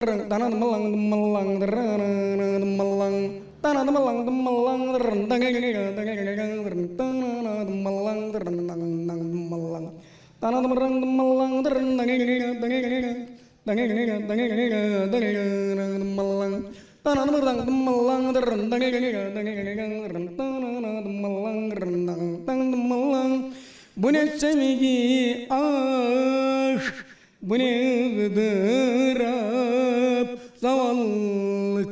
terang tanah temelang temelang terang temelang tanah temelang temelang terang tanah temelang terang tanah temerang temelang terang temelang tanah temerang temelang terang temelang rendang tang temelang semigi ah bunyi berah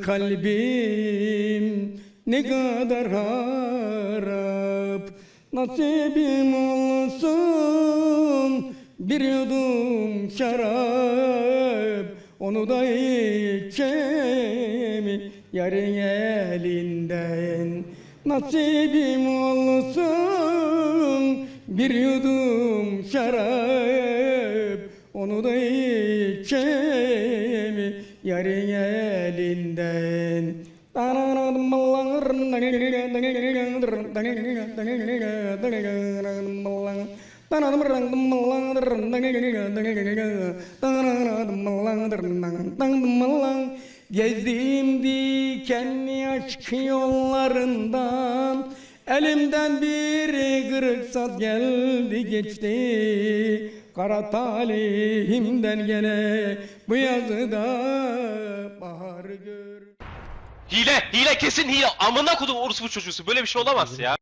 kalbim ne kadar harap. Nasibim olsun bir yudum şarap. Onu da içemi yarın elinden. Nasibim olsun bir yudum şarap. Onu da içemi yarın elinden Gezdiğim dikenli aşk yollarından Elimden bir kırık saz geldi geçti Kara talihimden gene bu yazıda bahar gör Hile, hile kesin hile. Amına kodum orospu çocuğusu. Böyle bir şey olamaz ya.